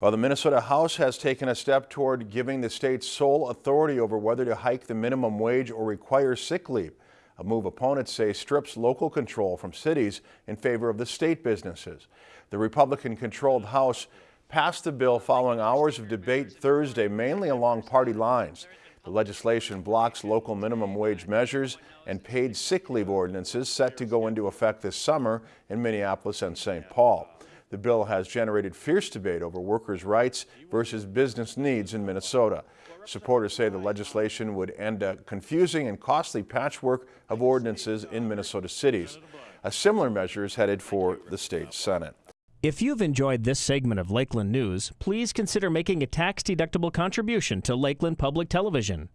Well, the Minnesota House has taken a step toward giving the state sole authority over whether to hike the minimum wage or require sick leave. A move opponents say strips local control from cities in favor of the state businesses. The Republican-controlled House passed the bill following hours of debate Thursday, mainly along party lines. The legislation blocks local minimum wage measures and paid sick leave ordinances set to go into effect this summer in Minneapolis and St. Paul. The bill has generated fierce debate over workers' rights versus business needs in Minnesota. Supporters say the legislation would end a confusing and costly patchwork of ordinances in Minnesota cities. A similar measure is headed for the state Senate. If you've enjoyed this segment of Lakeland News, please consider making a tax-deductible contribution to Lakeland Public Television.